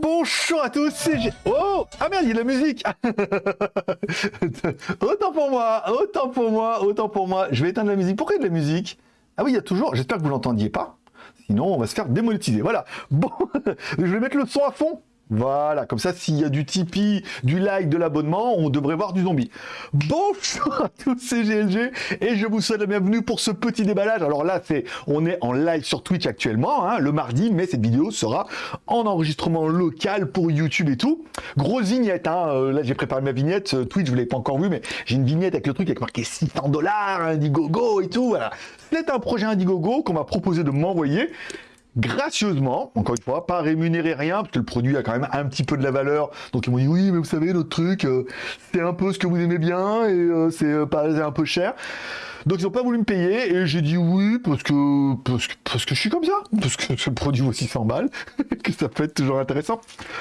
bonjour à tous, c'est G... Oh Ah merde, il y a de la musique Autant pour moi, autant pour moi, autant pour moi. Je vais éteindre la musique. Pourquoi il y a de la musique? Ah oui, il y a toujours... J'espère que vous l'entendiez pas. Sinon, on va se faire démonétiser. Voilà. Bon, je vais mettre le son à fond. Voilà, comme ça, s'il y a du Tipeee, du like, de l'abonnement, on devrait voir du zombie. Bonjour à tous, c'est GLG, et je vous souhaite la bienvenue pour ce petit déballage. Alors là, c'est, on est en live sur Twitch actuellement, hein, le mardi, mais cette vidéo sera en enregistrement local pour YouTube et tout. Grosse vignette, hein, euh, là j'ai préparé ma vignette, euh, Twitch, vous l'avez pas encore vu, mais j'ai une vignette avec le truc avec marqué 600 dollars, Indiegogo et tout, voilà. C'est un projet Indiegogo qu'on m'a proposé de m'envoyer gracieusement, encore une fois, pas rémunérer rien, parce que le produit a quand même un petit peu de la valeur. Donc ils m'ont dit oui, mais vous savez, notre truc, euh, c'est un peu ce que vous aimez bien et euh, c'est euh, un peu cher. Donc ils n'ont pas voulu me payer et j'ai dit oui parce que, parce que, parce que je suis comme ça, parce que ce produit vaut 600 balles, que ça peut être toujours intéressant.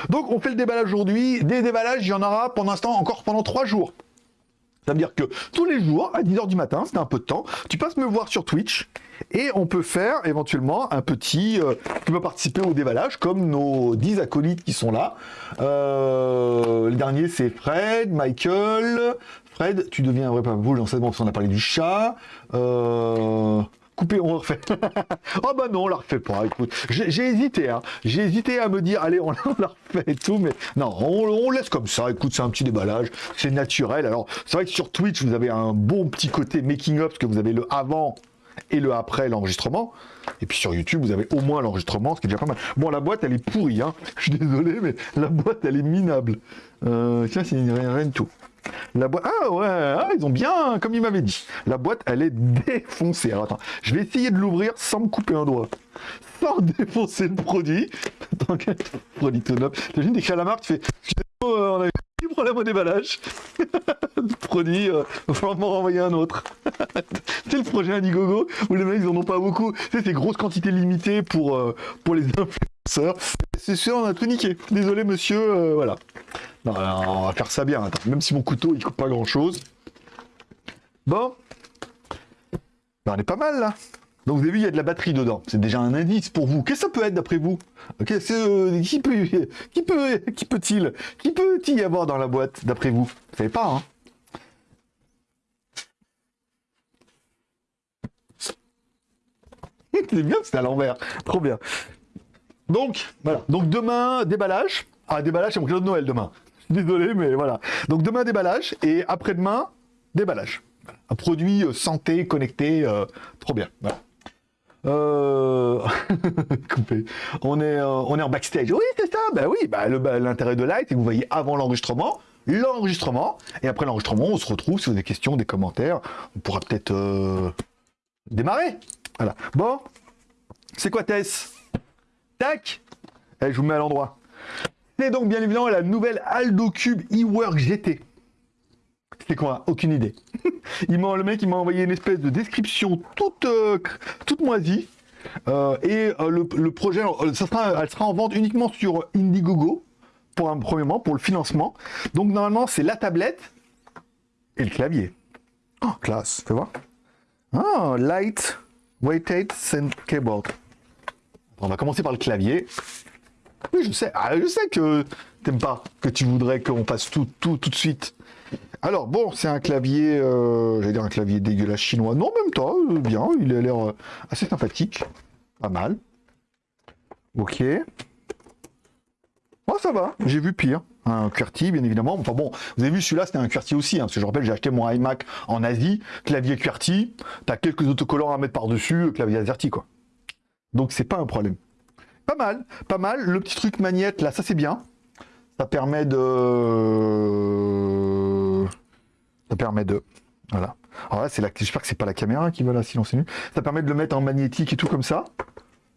Donc on fait le déballage aujourd'hui. Des déballages, il y en aura pour l'instant encore pendant trois jours. Ça veut dire que tous les jours, à 10h du matin, c'est un peu de temps, tu passes me voir sur Twitch et on peut faire éventuellement un petit... Euh, tu peux participer au déballage comme nos 10 acolytes qui sont là. Euh, le dernier c'est Fred, Michael... Fred, tu deviens un vrai boule, c'est bon, qu'on a parlé du chat. Euh couper, on refait. oh bah non, on la refait pas, écoute. J'ai hésité, hein. J'ai hésité à me dire, allez, on, la refait et tout, mais non, on, laisse comme ça. Écoute, c'est un petit déballage, c'est naturel. Alors, c'est vrai que sur Twitch, vous avez un bon petit côté making-up, parce que vous avez le avant et le après l'enregistrement. Et puis sur YouTube, vous avez au moins l'enregistrement, ce qui est déjà pas mal. Bon, la boîte, elle est pourrie, hein. Je suis désolé, mais la boîte, elle est minable. Euh, tiens, c'est rien, rien de tout. La boîte... Ah ouais, ah, ils ont bien, comme il m'avait dit. La boîte, elle est défoncée. Alors attends, je vais essayer de l'ouvrir sans me couper un doigt. Sans défoncer le produit. Attends, produit tout neuf. T'imagines, d'écrire la marque, tu fais... Euh, on a eu problème au déballage. le produit, euh, il va falloir m'en renvoyer un autre. c'est le projet Indiegogo où les mecs, ils en ont pas beaucoup. C'est ces grosses quantités limitées pour, euh, pour les influenceurs. C'est sûr, on a tout niqué. Désolé, monsieur, euh, voilà. On va faire ça bien. Attends. Même si mon couteau, il coupe pas grand-chose. Bon. Ben, on est pas mal, là. Donc vous avez vu, il y a de la batterie dedans. C'est déjà un indice pour vous. Qu'est-ce que ça peut être d'après vous? Euh, Qui peut, qui peut, qui peut-il, qui peut-il y avoir dans la boîte d'après vous? Vous savez pas, hein? C'est bien, c'est à l'envers. Trop bien. Donc, voilà. Donc demain, déballage. Ah, déballage, c'est mon cadeau de Noël demain. Désolé, mais voilà. Donc demain, déballage. Et après-demain, déballage. Un produit euh, santé, connecté, euh, trop bien. Voilà. Euh... on, est, euh, on est en backstage. Oui, c'est ça. Ben oui, bah, l'intérêt de live, c'est que vous voyez avant l'enregistrement, l'enregistrement, et après l'enregistrement, on se retrouve. Si vous avez des questions, des commentaires, on pourra peut-être démarrer. Voilà. Bon, c'est quoi Tess? Tac eh, Je vous mets à l'endroit. C'est donc bien évidemment la nouvelle Aldo Cube eWork GT. C'est quoi? Aucune idée. il le mec il m'a envoyé une espèce de description toute, euh, toute moisie. Euh, et euh, le, projet, ça sera, elle sera en vente uniquement sur Indiegogo, pour un premièrement, pour le financement. Donc normalement, c'est la tablette et le clavier. Oh, classe, fais voir. Ah, light Weighted Synth Keyboard. On va commencer par le clavier. Oui, je sais. Ah, je sais que t'aimes pas, que tu voudrais qu'on passe tout, tout, tout de suite. Alors, bon, c'est un clavier, euh, j'allais dire un clavier dégueulasse chinois. Non, même temps, euh, bien, il a l'air euh, assez sympathique. Pas mal. Ok. Oh, ça va, j'ai vu pire. Un QWERTY, bien évidemment. Enfin bon, vous avez vu, celui-là, c'était un QWERTY aussi. Hein, parce que je rappelle, j'ai acheté mon iMac en Asie, clavier QWERTY. T'as quelques autocollants à mettre par-dessus, clavier AZERTY, quoi. Donc, c'est pas un problème. Pas mal, pas mal. Le petit truc magnète, là, ça, c'est bien. Ça permet de... Ça permet de... Voilà. Alors là, c'est la... j'espère que c'est pas la caméra qui va là silencer. Ça permet de le mettre en magnétique et tout comme ça.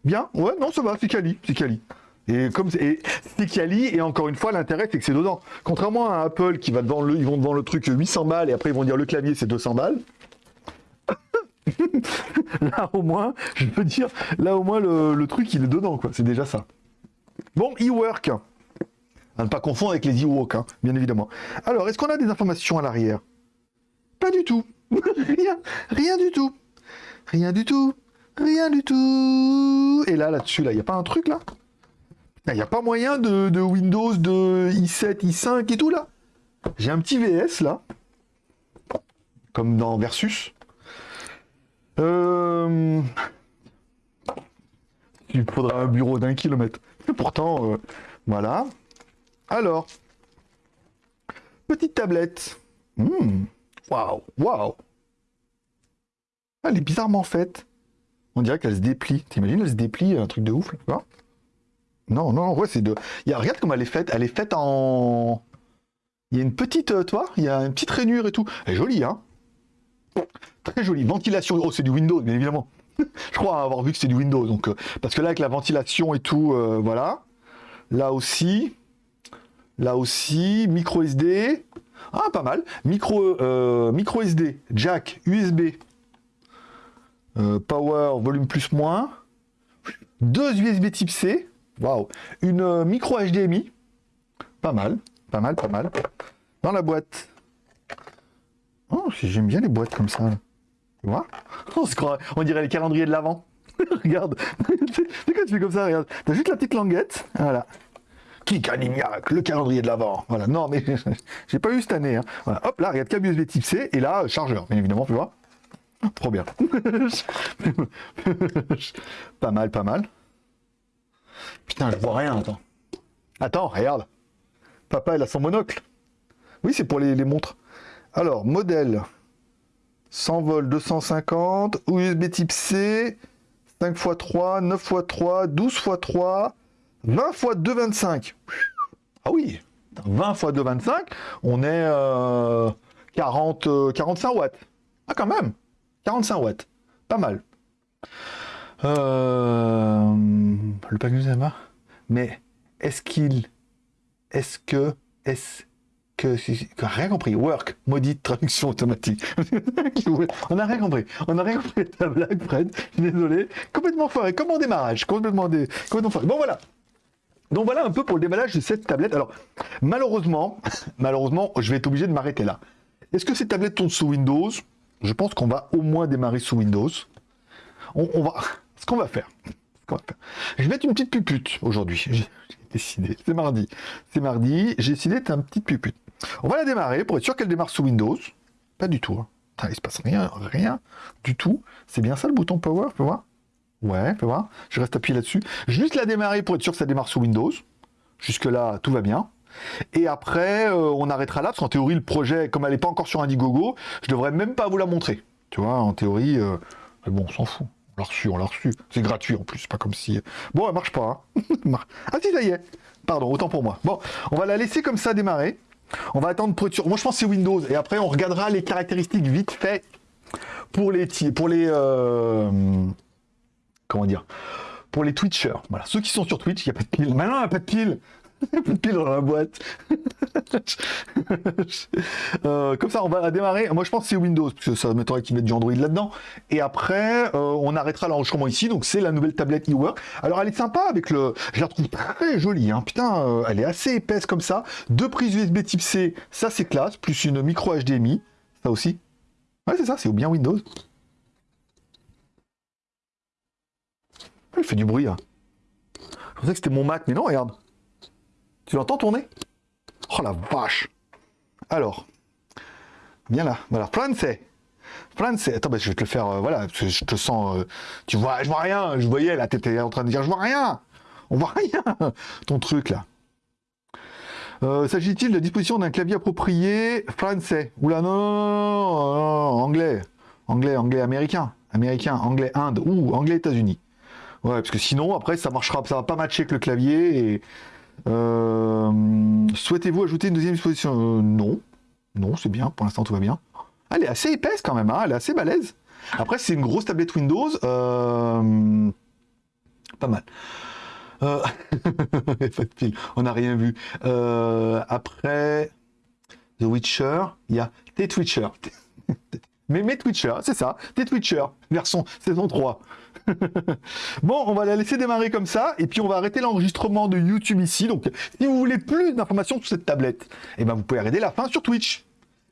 Bien, ouais, non, ça va, c'est quali, c'est quali. Et comme c'est Quali, et encore une fois, l'intérêt, c'est que c'est dedans. Contrairement à Apple, qui va devant le, ils vont devant le truc 800 balles, et après ils vont dire le clavier, c'est 200 balles. là, au moins, je peux dire, là, au moins, le, truc, il est dedans, quoi. C'est déjà ça. Bon, e-work. À ne pas confondre avec les e-work, hein, bien évidemment. Alors, est-ce qu'on a des informations à l'arrière? Pas du tout. rien, rien du tout. Rien du tout. Rien du tout. Et là, là-dessus, là, il n'y a pas un truc, là? Il n'y a pas moyen de, de Windows de i7, i5 et tout là? J'ai un petit VS là. Comme dans Versus. Euh... Il faudra un bureau d'un kilomètre. Pourtant, euh, voilà. Alors, petite tablette. Hmm. Waouh, waouh. Elle est bizarrement faite. On dirait qu'elle se déplie. T'imagines, elle se déplie, un truc de ouf, là, Non, non, ouais, c'est de... Regarde comment elle est faite. Elle est faite en... Il y a une petite, euh, toi, il y a une petite rainure et tout. Elle est jolie, hein Très jolie. Ventilation. Oh, c'est du Windows, bien évidemment. Je crois avoir vu que c'est du Windows. Donc, euh, parce que là, avec la ventilation et tout, euh, voilà. Là aussi. Là aussi. Micro SD. Ah, pas mal. Micro, euh, micro SD. Jack. USB. power. Volume plus moins. Deux USB type C. Waouh. Une micro HDMI. Pas mal. Pas mal, pas mal. Dans la boîte. Oh, j'aime bien les boîtes comme ça. Tu vois on, se croit, on dirait les calendriers de l'avant. regarde. C'est tu fais comme ça Regarde. T'as juste la petite languette. Voilà. Qui le calendrier de l'avant. Voilà. Non, mais j'ai pas eu cette année. Hein. Voilà. Hop, là, regarde, câble USB type C. Et là, chargeur, bien évidemment, tu vois. Trop bien. pas mal, pas mal. Putain, je vois rien, attends. Attends, regarde. Papa, il a son monocle. Oui, c'est pour les montres. Alors, modèle 100 volts 250, USB type C, 5 x 3, 9 x 3, 12 x 3, 20 x 2,25. Ah oui, 20 x 2,25, on est 40, euh, 45 euh, watts. Ah quand même, 45 watts, pas mal. Euh, le pack mais est-ce qu'il, est-ce que, est-ce que, rien compris. Work, maudite traduction automatique. on n'a rien compris. On n'a rien compris ta blague, Fred. Désolé. Complètement foiré, comme en démarrage. Complètement, dé... complètement foiré. Bon, voilà. Donc voilà un peu pour le déballage de cette tablette. Alors, malheureusement, malheureusement, je vais être obligé de m'arrêter là. Est-ce que cette tablette tourne sous Windows? Je pense qu'on va au moins démarrer sous Windows. On, va... Ce qu'on va faire, je vais mettre une petite pupute aujourd'hui. J'ai décidé. C'est mardi. C'est mardi. J'ai décidé d'être un petit pupute. On va la démarrer pour être sûr qu'elle démarre sous Windows. Pas du tout. Hein. il se passe rien, rien du tout. C'est bien ça le bouton Power, fais voir? Ouais, fais voir. Je reste appuyé là-dessus. Juste la démarrer pour être sûr que ça démarre sous Windows. Jusque-là, tout va bien. Et après, euh, on arrêtera là, parce qu'en théorie, le projet, comme elle n'est pas encore sur Indiegogo, je devrais même pas vous la montrer. Tu vois, en théorie, euh, mais bon, on s'en fout. On l'a reçu, on l'a reçu. C'est gratuit en plus, pas comme si... Bon, elle marche pas. Hein. ah si, ça y est. Pardon, autant pour moi. Bon, on va la laisser comme ça démarrer. On va attendre sûr. Moi, je pense c'est Windows. Et après, on regardera les caractéristiques vite fait pour les... Pour les euh, Comment dire Pour les Twitchers. Voilà, ceux qui sont sur Twitch, il n'y a pas de pile. Maintenant, il n'y a pas de pile. plus de piles dans la boîte. Euh, comme ça, on va démarrer. Moi, je pense que c'est Windows, parce que ça m'étonnerait qu'ils mettent du Android là-dedans. Et après, euh, on arrêtera l'enregistrement ici. Donc, c'est la nouvelle tablette eWork. Alors, elle est sympa avec le... Je la trouve très jolie. Hein. Putain, euh, elle est assez épaisse comme ça. Deux prises USB type C, ça c'est classe. Plus une micro HDMI. Ça aussi. Ouais, c'est ça, c'est bien Windows. Elle fait du bruit. Hein. Je pensais que c'était mon Mac, mais non, regarde. Tu l'entends tourner? Oh la vache! Alors, viens là, voilà, français Français, attends, je vais te le faire, euh, voilà, je te sens, euh, tu vois, je vois rien, je voyais, là, t'étais en train de dire, je vois rien, on voit rien, ton truc, là. Euh, s'agit-il de la disposition d'un clavier approprié français Oula, non, non, non, anglais, anglais, anglais, américain, américain, anglais, Inde, ou anglais, États-Unis. Ouais, parce que sinon, après, ça marchera, ça va pas matcher avec le clavier, et euh, souhaitez-vous ajouter une deuxième exposition euh, Non. Non, c'est bien. Pour l'instant, tout va bien. Elle est assez épaisse quand même. Hein. elle est assez balèze. Après, c'est une grosse tablette Windows. Euh, pas mal. On n'a rien vu. après, The Witcher, il y a T-Twitcher. Mais mes Twitcher, c'est ça, T-Twitcher, version saison 3. bon, on va la laisser démarrer comme ça, et puis on va arrêter l'enregistrement de YouTube ici. Donc, si vous voulez plus d'informations sur cette tablette, eh ben, vous pouvez arrêter la fin sur Twitch.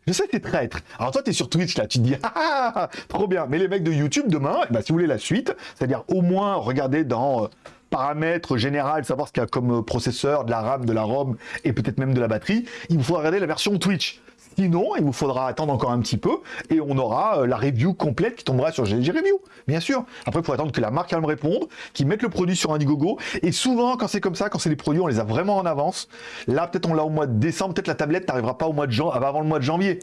Je sais que t'es traître. Alors toi, tu es sur Twitch, là, tu te dis, ah, ah, trop bien. Mais les mecs de YouTube, demain, eh ben, si vous voulez la suite, c'est-à-dire au moins regarder dans paramètres généraux, savoir ce qu'il y a comme processeur, de la RAM, de la ROM et peut-être même de la batterie, il vous faudra regarder la version Twitch. Sinon, il vous faudra attendre encore un petit peu et on aura euh, la review complète qui tombera sur GLG Review, bien sûr. Après, il faut attendre que la marque elle me réponde, qu'ils mettent le produit sur Indiegogo. Et souvent, quand c'est comme ça, quand c'est des produits, on les a vraiment en avance. Là, peut-être on l'a au mois de décembre, peut-être la tablette n'arrivera pas avant le mois de janvier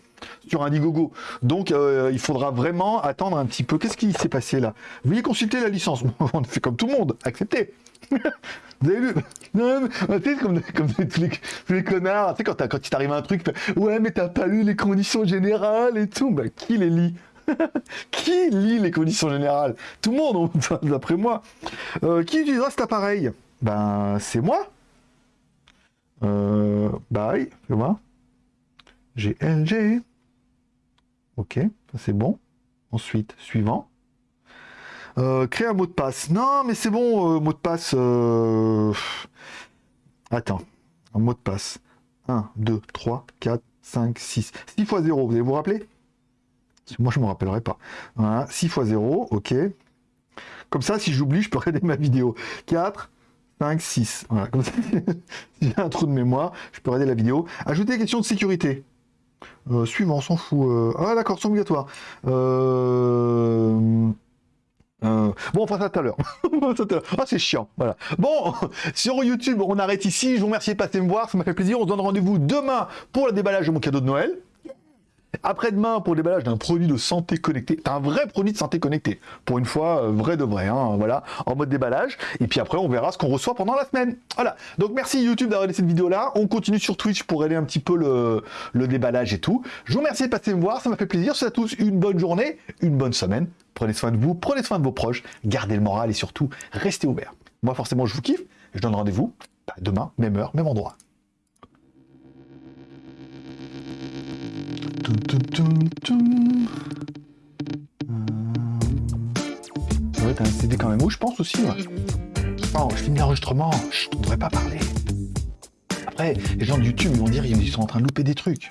sur Indiegogo. Donc, euh, il faudra vraiment attendre un petit peu. Qu'est-ce qui s'est passé là? Veuillez consulter la licence. on fait comme tout le monde, acceptez. Vous avez vu? Non, tu sais, comme, comme tous, les, connards, tu sais, quand, quand il t'arrive un truc, ouais, mais t'as pas lu les conditions générales et tout. Bah, qui les lit? Qui lit les conditions générales? Tout le monde, d'après moi. Euh, qui utilisera cet appareil? Ben, c'est moi. Euh, bye, c'est moi. GLG. Ok, c'est bon. Ensuite, suivant. Euh, créer un mot de passe. Non, mais c'est bon, euh, mot de passe. Euh, attends, un mot de passe. 1, 2, 3, 4, 5, 6. 6 fois 0, vous allez vous rappeler? Moi, je ne me rappellerai pas. 6 fois 0, ok. Comme ça, si j'oublie, je peux regarder ma vidéo. 4, 5, 6. Voilà, comme ça, si j'ai un trou de mémoire, je peux regarder la vidéo. Ajouter des questions de sécurité. Suivant, on s'en fout. Ah d'accord, c'est obligatoire. Euh... Euh, bon, on fera ça tout à l'heure. ah, c'est chiant. Voilà. Bon, sur YouTube, on arrête ici. Je vous remercie de passer me voir. Ça m'a fait plaisir. On se donne rendez-vous demain pour le déballage de mon cadeau de Noël. Après-demain pour le déballage d'un produit de santé connecté. un vrai produit de santé connecté. Pour une fois, euh, vrai de vrai. Hein, voilà, en mode déballage. Et puis après, on verra ce qu'on reçoit pendant la semaine. Voilà. Donc merci YouTube d'avoir laissé cette vidéo là. On continue sur Twitch pour aider un petit peu le, le déballage et tout. Je vous remercie de passer me voir. Ça m'a fait plaisir. Je vous souhaite à tous une bonne journée, une bonne semaine. Prenez soin de vous, prenez soin de vos proches, gardez le moral et surtout, restez ouverts. Moi, forcément, je vous kiffe. Je donne rendez-vous bah, demain, même heure, même endroit. Ouais, t'as un CD quand même où je pense aussi. Oh, je finis l'enregistrement, je devrais pas parler. Après, les gens de YouTube vont dire ils sont en train de louper des trucs.